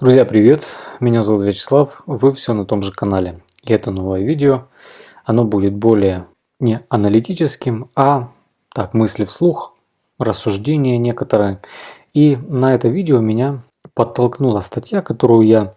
Друзья, привет! Меня зовут Вячеслав, вы все на том же канале. И это новое видео. Оно будет более не аналитическим, а так, мысли вслух, рассуждения некоторые. И на это видео меня подтолкнула статья, которую я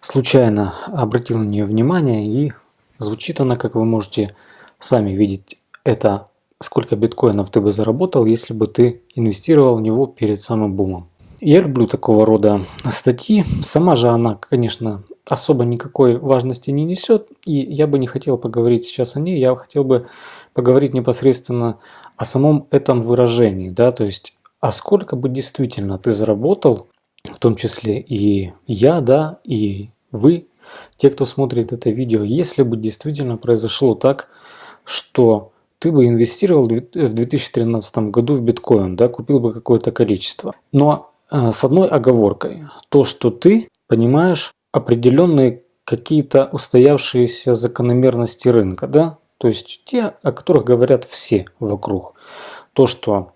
случайно обратил на нее внимание. И звучит она, как вы можете сами видеть, это сколько биткоинов ты бы заработал, если бы ты инвестировал в него перед самым бумом. Я люблю такого рода статьи. Сама же она, конечно, особо никакой важности не несет. И я бы не хотел поговорить сейчас о ней. Я хотел бы поговорить непосредственно о самом этом выражении. Да? То есть, а сколько бы действительно ты заработал, в том числе и я, да, и вы, те, кто смотрит это видео, если бы действительно произошло так, что ты бы инвестировал в 2013 году в биткоин, да, купил бы какое-то количество. Но с одной оговоркой. То, что ты понимаешь определенные какие-то устоявшиеся закономерности рынка, да? То есть те, о которых говорят все вокруг. То, что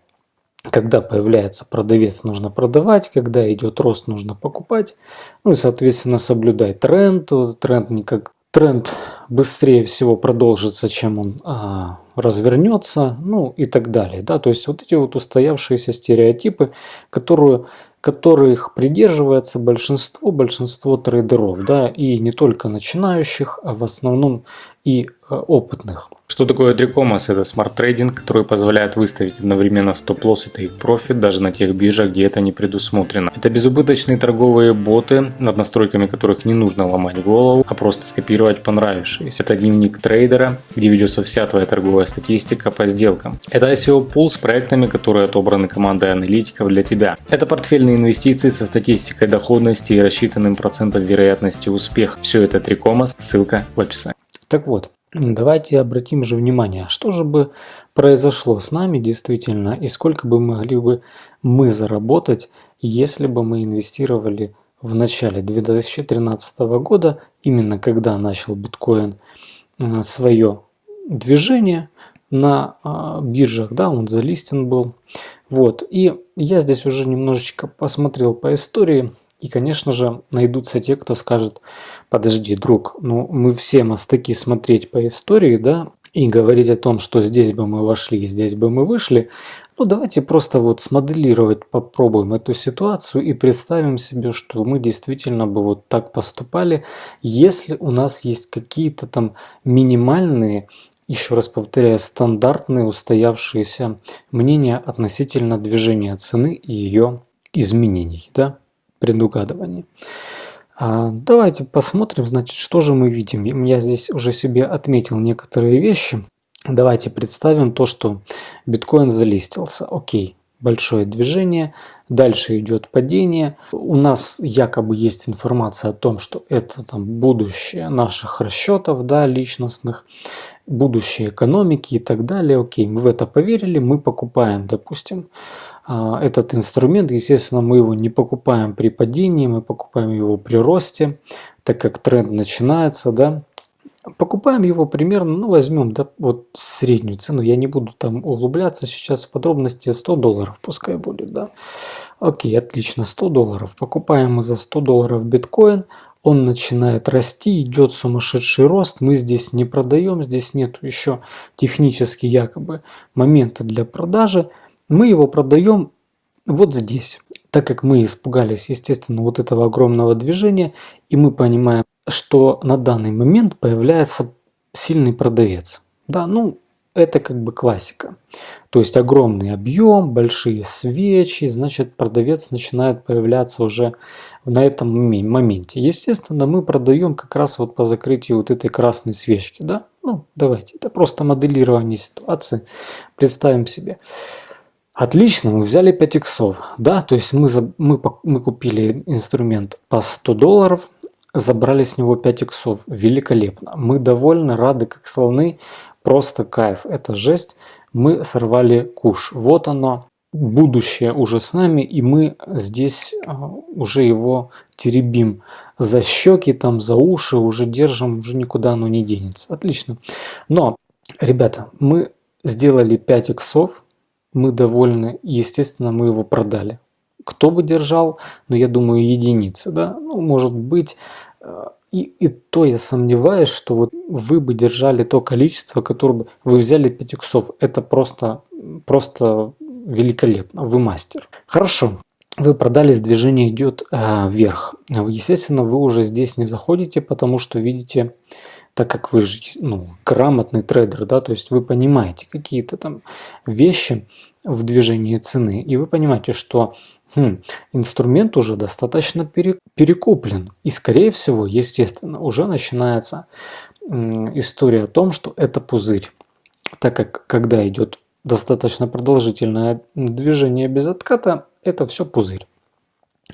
когда появляется продавец, нужно продавать, когда идет рост, нужно покупать. Ну и, соответственно, соблюдать тренд. Тренд никак тренд быстрее всего продолжится, чем он а, развернется, ну и так далее. Да? То есть вот эти вот устоявшиеся стереотипы, которые, которых придерживается большинство, большинство трейдеров, да, и не только начинающих, а в основном и опытных. Что такое 3Commas? Это smart trading, который позволяет выставить одновременно стоп-лосс и тейк-профит даже на тех биржах, где это не предусмотрено. Это безубыточные торговые боты, над настройками которых не нужно ломать голову, а просто скопировать понравившиеся. Это дневник трейдера, где ведется вся твоя торговая статистика по сделкам. Это ICO пул с проектами, которые отобраны командой аналитиков для тебя. Это портфельные инвестиции со статистикой доходности и рассчитанным процентом вероятности успеха. Все это 3Commas, ссылка в описании. Так вот, давайте обратим же внимание, что же бы произошло с нами действительно и сколько бы могли бы мы заработать, если бы мы инвестировали в начале 2013 года, именно когда начал биткоин э, свое движение на а, биржах, да, он залистен был. Вот, и я здесь уже немножечко посмотрел по истории, и, конечно же, найдутся те, кто скажет, подожди, друг, ну мы все мастаки смотреть по истории, да, и говорить о том, что здесь бы мы вошли, здесь бы мы вышли, ну давайте просто вот смоделировать, попробуем эту ситуацию и представим себе, что мы действительно бы вот так поступали, если у нас есть какие-то там минимальные еще раз повторяю, стандартные устоявшиеся мнения относительно движения цены и ее изменений. Да? Предугадывания. А, давайте посмотрим, значит, что же мы видим. Я здесь уже себе отметил некоторые вещи. Давайте представим то, что биткоин залистился. Окей, большое движение, дальше идет падение. У нас якобы есть информация о том, что это там будущее наших расчетов, да, личностных, будущее экономики и так далее. Окей, мы в это поверили, мы покупаем, допустим, этот инструмент. Естественно, мы его не покупаем при падении, мы покупаем его при росте, так как тренд начинается, да. Покупаем его примерно, ну возьмем да, вот среднюю цену, я не буду там углубляться сейчас в подробности, 100 долларов пускай будет, да. Окей, отлично, 100 долларов. Покупаем мы за 100 долларов биткоин, он начинает расти, идет сумасшедший рост, мы здесь не продаем, здесь нет еще технически якобы момента для продажи, мы его продаем вот здесь. Так как мы испугались, естественно, вот этого огромного движения, и мы понимаем, что на данный момент появляется сильный продавец. Да, ну, это как бы классика. То есть огромный объем, большие свечи, значит продавец начинает появляться уже на этом моменте. Естественно, мы продаем как раз вот по закрытию вот этой красной свечки. Да? Ну, давайте, это просто моделирование ситуации. Представим себе. Отлично, мы взяли 5 иксов. Да, то есть мы, за, мы, мы купили инструмент по 100 долларов, забрали с него 5 иксов. Великолепно. Мы довольны, рады как слоны. Просто кайф. Это жесть. Мы сорвали куш. Вот оно. Будущее уже с нами, и мы здесь а, уже его теребим за щеки, там за уши, уже держим, уже никуда оно не денется. Отлично. Но, ребята, мы сделали 5 иксов, мы довольны, естественно, мы его продали. кто бы держал, но я думаю единицы, да, ну, может быть, э, и, и то я сомневаюсь, что вот вы бы держали то количество, которое бы вы взяли 5 иксов. Это просто, просто великолепно, вы мастер. Хорошо, вы продались, движение идет э, вверх. Естественно, вы уже здесь не заходите, потому что видите, так как вы же ну, грамотный трейдер, да, то есть вы понимаете какие-то там вещи в движении цены, и вы понимаете, что хм, инструмент уже достаточно перекуплен. И скорее всего, естественно, уже начинается история о том, что это пузырь. Так как когда идет достаточно продолжительное движение без отката, это все пузырь.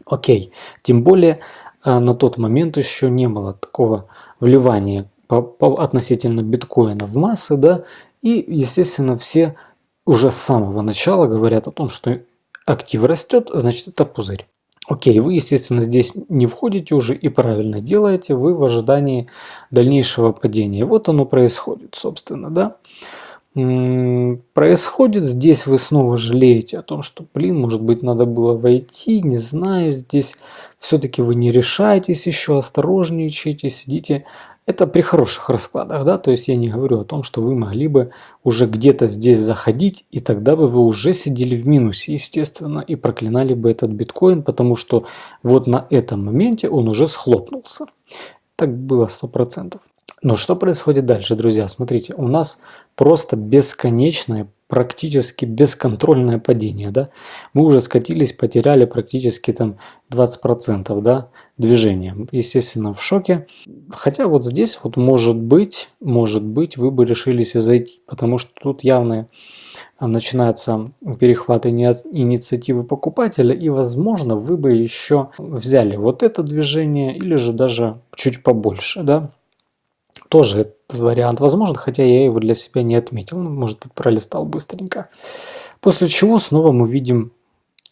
Окей, тем более э, на тот момент еще не было такого вливания по, по относительно биткоина в массы, да, и естественно все уже с самого начала говорят о том, что актив растет, значит это пузырь. Окей, вы, естественно, здесь не входите уже и правильно делаете, вы в ожидании дальнейшего падения. Вот оно происходит, собственно, да. Происходит, здесь вы снова жалеете о том, что, блин, может быть, надо было войти, не знаю, здесь все-таки вы не решаетесь еще, осторожничаете, сидите это при хороших раскладах, да, то есть я не говорю о том, что вы могли бы уже где-то здесь заходить, и тогда бы вы уже сидели в минусе, естественно, и проклинали бы этот биткоин, потому что вот на этом моменте он уже схлопнулся. Так было 100%. Но что происходит дальше, друзья? Смотрите, у нас просто бесконечное практически бесконтрольное падение, да, мы уже скатились, потеряли практически там 20%, да, движения. Естественно, в шоке. Хотя вот здесь вот может быть, может быть, вы бы решились и зайти, потому что тут явно начинается перехват инициативы покупателя, и, возможно, вы бы еще взяли вот это движение или же даже чуть побольше, да, тоже этот вариант возможен, хотя я его для себя не отметил. Ну, может быть, пролистал быстренько. После чего снова мы видим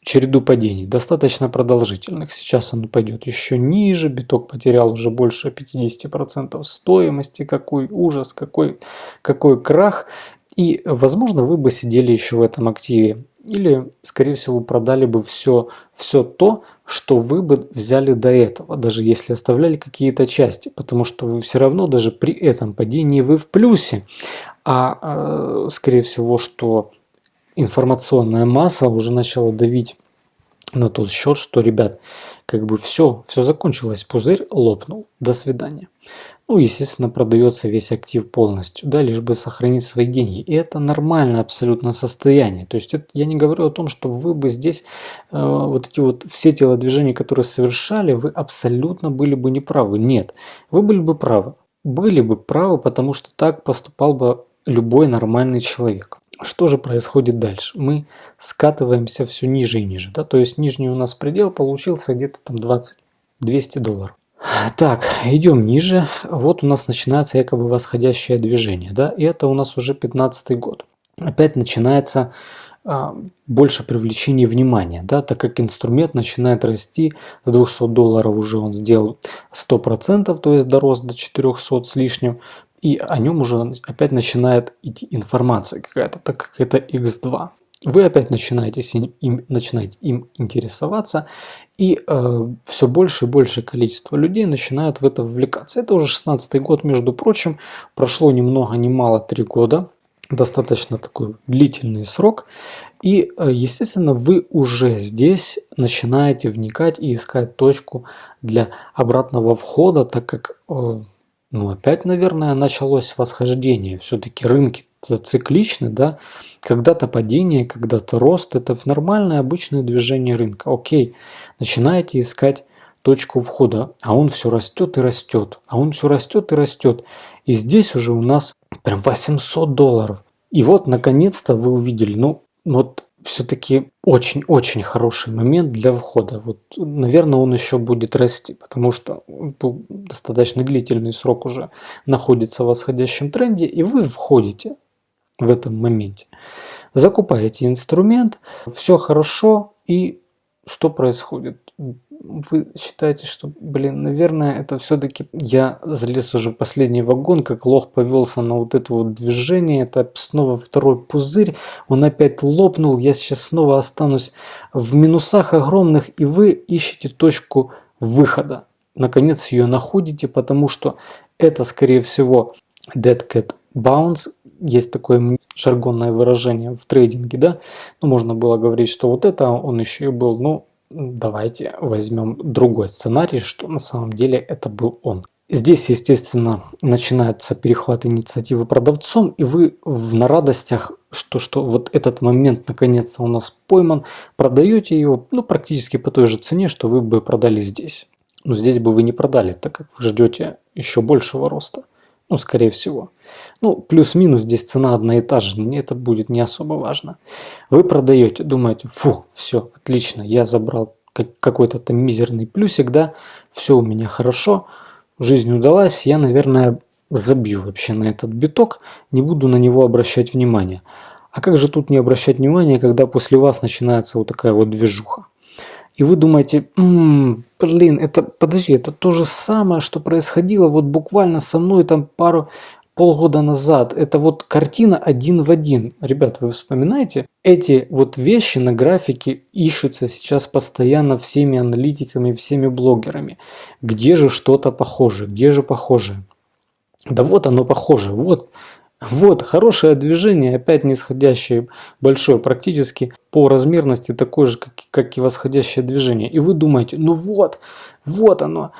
череду падений, достаточно продолжительных. Сейчас он пойдет еще ниже, биток потерял уже больше 50% стоимости. Какой ужас, какой, какой крах. И, возможно, вы бы сидели еще в этом активе. Или, скорее всего, продали бы все, все то, что вы бы взяли до этого, даже если оставляли какие-то части. Потому что вы все равно даже при этом падении вы в плюсе. А, а скорее всего, что информационная масса уже начала давить на тот счет, что, ребят, как бы все, все закончилось, пузырь лопнул, до свидания. Ну, естественно, продается весь актив полностью, да, лишь бы сохранить свои деньги. И это нормальное абсолютно состояние. То есть это, я не говорю о том, что вы бы здесь, э, вот эти вот все телодвижения, которые совершали, вы абсолютно были бы неправы. Нет, вы были бы правы. Были бы правы, потому что так поступал бы любой нормальный человек. Что же происходит дальше? Мы скатываемся все ниже и ниже. Да? То есть нижний у нас предел получился где-то там 20-200 долларов. Так, идем ниже. Вот у нас начинается якобы восходящее движение. Да? И это у нас уже 15 год. Опять начинается а, больше привлечения внимания, да, так как инструмент начинает расти с 200 долларов уже он сделал 100%, то есть дорос до 400 с лишним, и о нем уже опять начинает идти информация какая-то, так как это x2. Вы опять начинаете им, начинаете им интересоваться, и э, все больше и больше количество людей начинают в это вовлекаться. Это уже 16 год, между прочим, прошло ни много ни мало 3 года, достаточно такой длительный срок. И, э, естественно, вы уже здесь начинаете вникать и искать точку для обратного входа, так как э, ну, опять, наверное, началось восхождение. Все-таки рынки цикличны, да. Когда-то падение, когда-то рост. Это нормальное, обычное движение рынка. Окей, начинаете искать точку входа, а он все растет и растет, а он все растет и растет. И здесь уже у нас прям 800 долларов. И вот, наконец-то, вы увидели, ну, вот все-таки очень-очень хороший момент для входа. Вот, наверное, он еще будет расти, потому что достаточно длительный срок уже находится в восходящем тренде, и вы входите в этом моменте. Закупаете инструмент, все хорошо, и что происходит? Вы считаете, что, блин, наверное, это все-таки я залез уже в последний вагон, как лох повелся на вот это вот движение, это снова второй пузырь, он опять лопнул, я сейчас снова останусь в минусах огромных, и вы ищете точку выхода. Наконец ее находите, потому что это, скорее всего, Dead Cat Bounce, есть такое жаргонное выражение в трейдинге, да, ну, можно было говорить, что вот это он еще и был, ну, давайте возьмем другой сценарий, что на самом деле это был он. Здесь, естественно, начинается перехват инициативы продавцом, и вы в, на радостях, что, что вот этот момент наконец-то у нас пойман, продаете его ну, практически по той же цене, что вы бы продали здесь. Но здесь бы вы не продали, так как вы ждете еще большего роста. Ну, скорее всего. Ну, плюс-минус здесь цена одна и та же, это будет не особо важно. Вы продаете, думаете, фу, все, отлично, я забрал какой-то там мизерный плюсик, да, все у меня хорошо, жизнь удалась, я, наверное, забью вообще на этот биток, не буду на него обращать внимание. А как же тут не обращать внимания, когда после вас начинается вот такая вот движуха? И вы думаете, м-м, блин, это, подожди, это то же самое, что происходило вот буквально со мной там пару, полгода назад. Это вот картина один в один. Ребят, вы вспоминаете? Эти вот вещи на графике ищутся сейчас постоянно всеми аналитиками, всеми блогерами. Где же что-то похоже? Где же похоже? Да вот оно похоже. Вот вот, хорошее движение, опять нисходящее большое, практически по размерности такое же, как, как и восходящее движение. И вы думаете, ну вот, вот оно,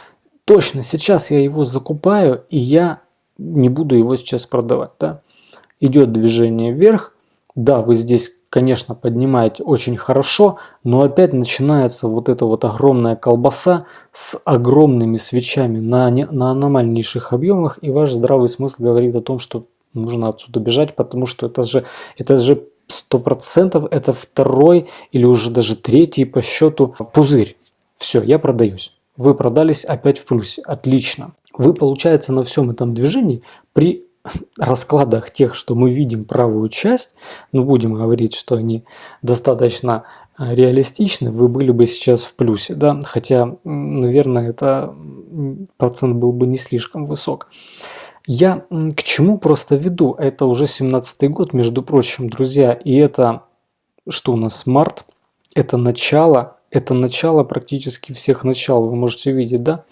точно, сейчас я его закупаю, и я не буду его сейчас продавать. Да? Идет движение вверх, да, вы здесь, конечно, поднимаете очень хорошо, но опять начинается вот эта вот огромная колбаса с огромными свечами на, на аномальнейших объемах, и ваш здравый смысл говорит о том, что нужно отсюда бежать, потому что это же, это же сто процентов это второй или уже даже третий по счету пузырь. Все, я продаюсь. Вы продались опять в плюсе. Отлично. Вы, получается, на всем этом движении при раскладах тех, что мы видим правую часть, ну будем говорить, что они достаточно э, реалистичны, вы были бы сейчас в плюсе, да, хотя, наверное, это процент был бы не слишком высок. Я к чему просто веду? Это уже 17 год, между прочим, друзья. И это, что у нас, март. Это начало, это начало практически всех начал. Вы можете видеть, да?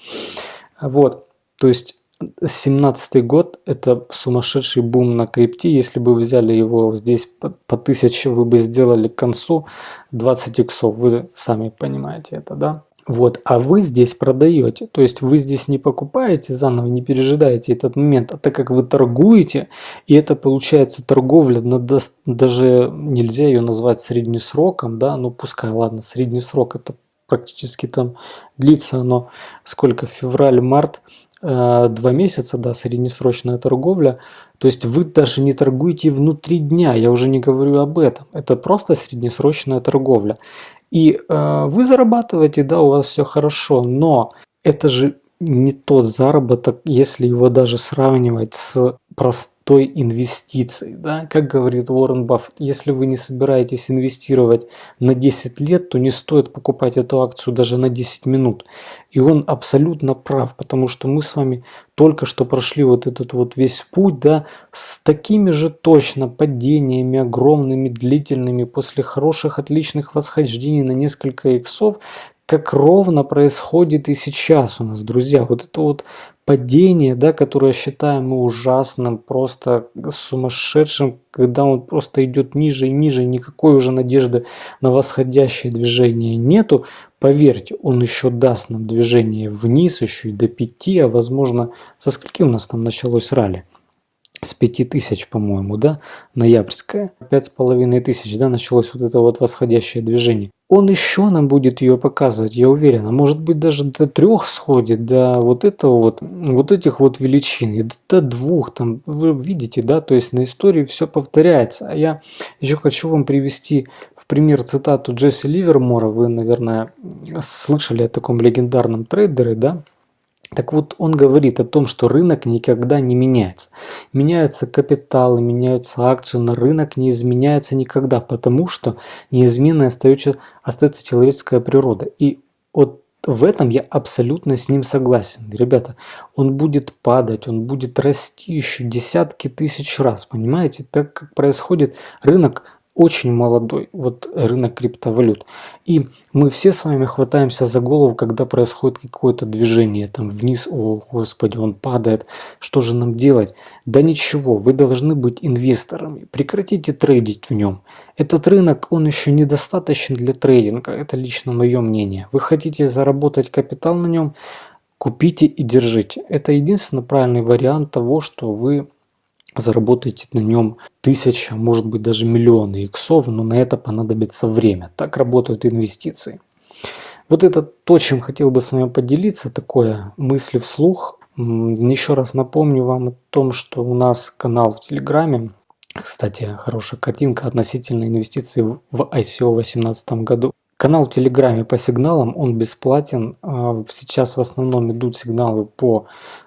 Вот, то есть 17 год это сумасшедший бум на крипте. Если бы взяли его здесь по, по 1000, вы бы сделали к концу 20 иксов. Вы сами понимаете это, да? Вот, а вы здесь продаете, то есть вы здесь не покупаете заново, не пережидаете этот момент, а так как вы торгуете, и это получается торговля, даже нельзя ее назвать среднесроком, да, ну пускай, ладно, средний срок это практически там длится оно сколько, февраль-март, э, два месяца, да, среднесрочная торговля, то есть вы даже не торгуете внутри дня, я уже не говорю об этом, это просто среднесрочная торговля. И э, вы зарабатываете, да, у вас все хорошо, но это же не тот заработок, если его даже сравнивать с простой инвестицией. Да? Как говорит Уоррен Баффет, если вы не собираетесь инвестировать на 10 лет, то не стоит покупать эту акцию даже на 10 минут. И он абсолютно прав, потому что мы с вами только что прошли вот этот вот весь путь, да, с такими же точно падениями огромными, длительными, после хороших, отличных восхождений на несколько иксов, как ровно происходит и сейчас у нас, друзья. Вот это вот падение, да, которое считаем мы ужасным, просто сумасшедшим, когда он просто идет ниже и ниже, никакой уже надежды на восходящее движение нету. Поверьте, он еще даст нам движение вниз, еще и до 5, а возможно, со скольки у нас там началось ралли? с 5000, по-моему, да, половиной тысяч, да, началось вот это вот восходящее движение. Он еще нам будет ее показывать, я уверен, а может быть даже до трех сходит, до вот этого вот, вот этих вот величин, и до двух, там, вы видите, да, то есть на истории все повторяется. А я еще хочу вам привести в пример цитату Джесси Ливермора, вы, наверное, слышали о таком легендарном трейдере, да, так вот, он говорит о том, что рынок никогда не меняется. Меняются капиталы, меняются акции, но рынок не изменяется никогда, потому что неизменной остается, остается человеческая природа. И от в этом я абсолютно с ним согласен. Ребята, он будет падать, он будет расти еще десятки тысяч раз, понимаете? Так как происходит рынок очень молодой, вот рынок криптовалют. И мы все с вами хватаемся за голову, когда происходит какое-то движение, там вниз, о господи, он падает, что же нам делать? Да ничего, вы должны быть инвесторами, прекратите трейдить в нем. Этот рынок, он еще недостаточен для трейдинга, это лично мое мнение. Вы хотите заработать капитал на нем, купите и держите. Это единственно правильный вариант того, что вы заработаете на нем тысяча, может быть даже миллионы иксов, но на это понадобится время. Так работают инвестиции. Вот это то, чем хотел бы с вами поделиться, такое мысли вслух. Еще раз напомню вам о том, что у нас канал в Телеграме. Кстати, хорошая картинка относительно инвестиций в ICO в 2018 году. Канал в Телеграме по сигналам, он бесплатен. А, сейчас в основном идут сигналы по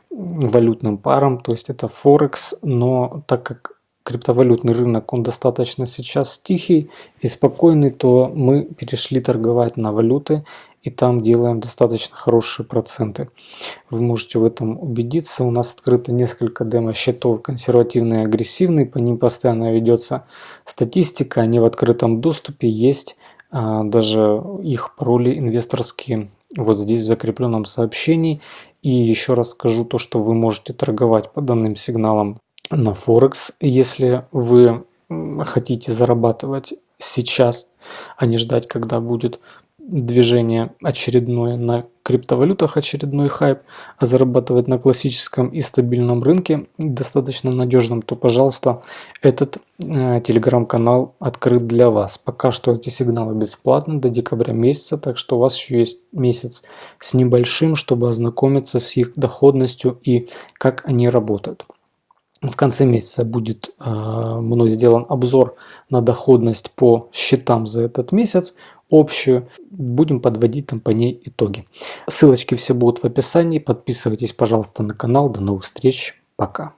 валютным парам, то есть это Форекс, но так как криптовалютный рынок, он достаточно сейчас тихий и спокойный, то мы перешли торговать на валюты и там делаем достаточно хорошие проценты. Вы можете в этом убедиться. У нас открыто несколько демо-счетов консервативные и агрессивные, по ним постоянно ведется статистика, они в открытом доступе есть, а, даже их пароли инвесторские вот здесь в закрепленном сообщении. И еще раз скажу то, что вы можете торговать по данным сигналам на Форекс, если вы хотите зарабатывать сейчас, а не ждать, когда будет движение очередное на криптовалютах, очередной хайп, а зарабатывать на классическом и стабильном рынке достаточно надежном, то, пожалуйста, этот э, телеграм-канал открыт для вас. Пока что эти сигналы бесплатны до декабря месяца, так что у вас еще есть месяц с небольшим, чтобы ознакомиться с их доходностью и как они работают. В конце месяца будет э, мной сделан обзор на доходность по счетам за этот месяц, общую. Будем подводить там по ней итоги. Ссылочки все будут в описании. Подписывайтесь, пожалуйста, на канал. До новых встреч. Пока.